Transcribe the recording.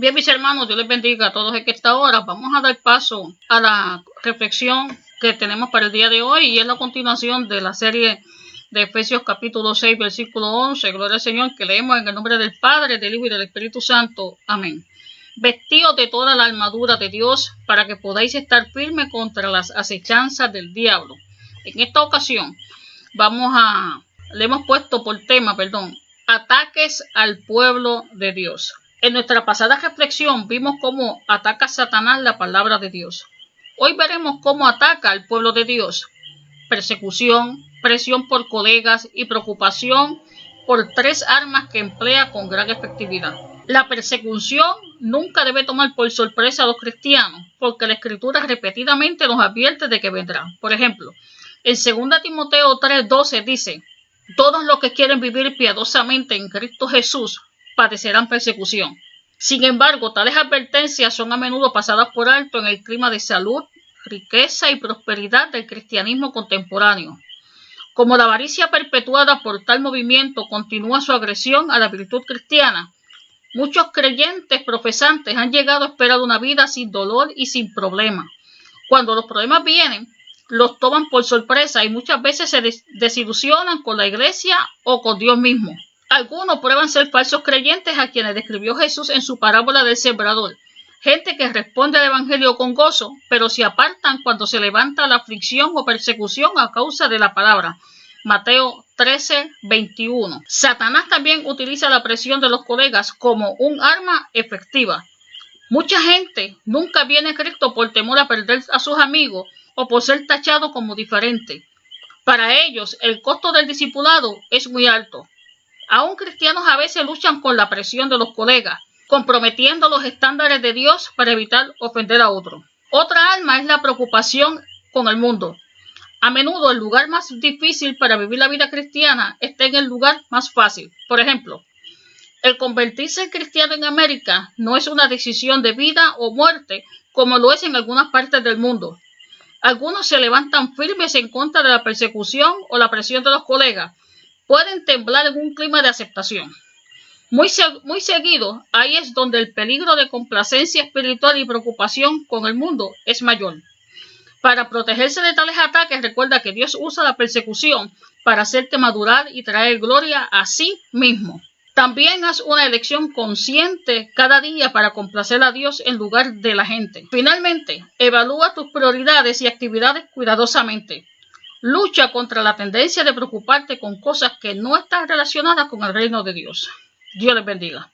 Bien, mis hermanos, Dios les bendiga a todos en esta hora. Vamos a dar paso a la reflexión que tenemos para el día de hoy y es la continuación de la serie de Efesios capítulo 6, versículo 11. Gloria al Señor que leemos en el nombre del Padre, del Hijo y del Espíritu Santo. Amén. Vestidos de toda la armadura de Dios para que podáis estar firmes contra las acechanzas del diablo. En esta ocasión vamos a, le hemos puesto por tema, perdón, ataques al pueblo de Dios. En nuestra pasada reflexión vimos cómo ataca Satanás la palabra de Dios. Hoy veremos cómo ataca al pueblo de Dios. Persecución, presión por colegas y preocupación por tres armas que emplea con gran efectividad. La persecución nunca debe tomar por sorpresa a los cristianos, porque la escritura repetidamente nos advierte de que vendrá. Por ejemplo, en 2 Timoteo 3:12 dice, todos los que quieren vivir piadosamente en Cristo Jesús padecerán persecución. Sin embargo, tales advertencias son a menudo pasadas por alto en el clima de salud, riqueza y prosperidad del cristianismo contemporáneo. Como la avaricia perpetuada por tal movimiento continúa su agresión a la virtud cristiana, muchos creyentes profesantes han llegado a esperar una vida sin dolor y sin problemas. Cuando los problemas vienen, los toman por sorpresa y muchas veces se desilusionan con la iglesia o con Dios mismo. Algunos prueban ser falsos creyentes a quienes describió Jesús en su parábola del sembrador. Gente que responde al Evangelio con gozo, pero se apartan cuando se levanta la aflicción o persecución a causa de la palabra. Mateo 13, 21. Satanás también utiliza la presión de los colegas como un arma efectiva. Mucha gente nunca viene a Cristo por temor a perder a sus amigos o por ser tachado como diferente. Para ellos, el costo del discipulado es muy alto. Aún cristianos a veces luchan con la presión de los colegas, comprometiendo los estándares de Dios para evitar ofender a otro. Otra alma es la preocupación con el mundo. A menudo el lugar más difícil para vivir la vida cristiana está en el lugar más fácil. Por ejemplo, el convertirse en cristiano en América no es una decisión de vida o muerte como lo es en algunas partes del mundo. Algunos se levantan firmes en contra de la persecución o la presión de los colegas, pueden temblar en un clima de aceptación. Muy, muy seguido, ahí es donde el peligro de complacencia espiritual y preocupación con el mundo es mayor. Para protegerse de tales ataques, recuerda que Dios usa la persecución para hacerte madurar y traer gloria a sí mismo. También haz una elección consciente cada día para complacer a Dios en lugar de la gente. Finalmente, evalúa tus prioridades y actividades cuidadosamente. Lucha contra la tendencia de preocuparte con cosas que no están relacionadas con el reino de Dios. Dios les bendiga.